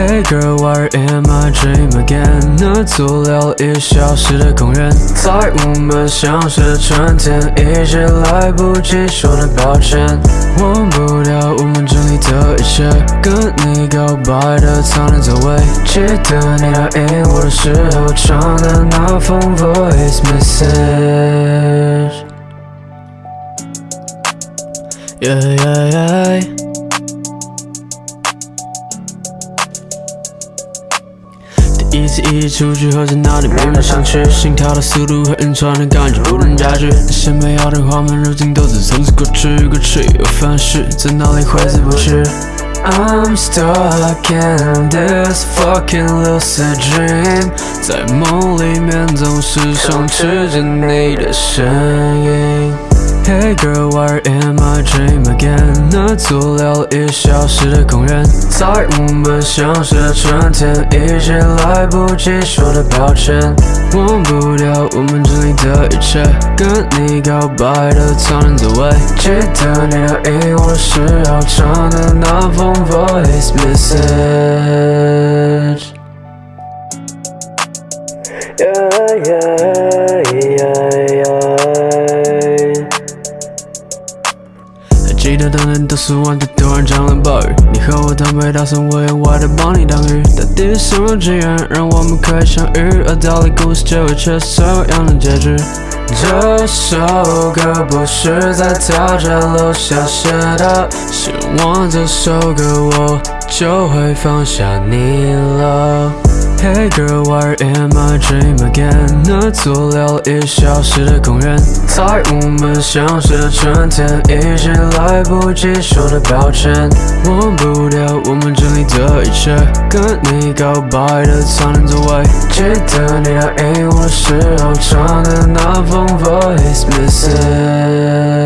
Hey girl, why am I dream again？那座聊已消失的公园，在我们相识的春天，一直来不及说的抱歉。忘不掉我们经历的一切，跟你告白的苍凉座位，记得你答应我的时候唱的那封 voice message。Yeah yeah yeah。次一起出去，喝在哪里没人想去，心跳的速度和晕船的感觉不能加剧。那些美好的画面，如今都是从此过去，过去又翻逝，在哪里挥之不去。I'm stuck in this fucking lucid dream，在梦里面总是充斥着你的身影。Hey girl, why am I dream again？那座聊一小时的公园，在我们相识的春天，一直来不及说的抱歉。忘不掉我们经历的一切，跟你告白的苍凉座位，记得你答应我的时候唱的那封 voice message。Yeah, yeah, 还记得当年都是我的突然降了暴雨，你和我坦白打算我意外的帮你挡雨，到底是什么？机缘让我们可以相遇？而到底故事结尾却是什么？样的结局？这首歌不是在他家楼下写的，写完这首歌我就会放下你了。Hey girl, why am I dream again？那座聊一小时的公园，在我们相识的春天，一直来不及说的抱歉。忘不掉我们经历的一切，跟你告白的苍凉座位，记得你答应我的时候唱的那封 voice message。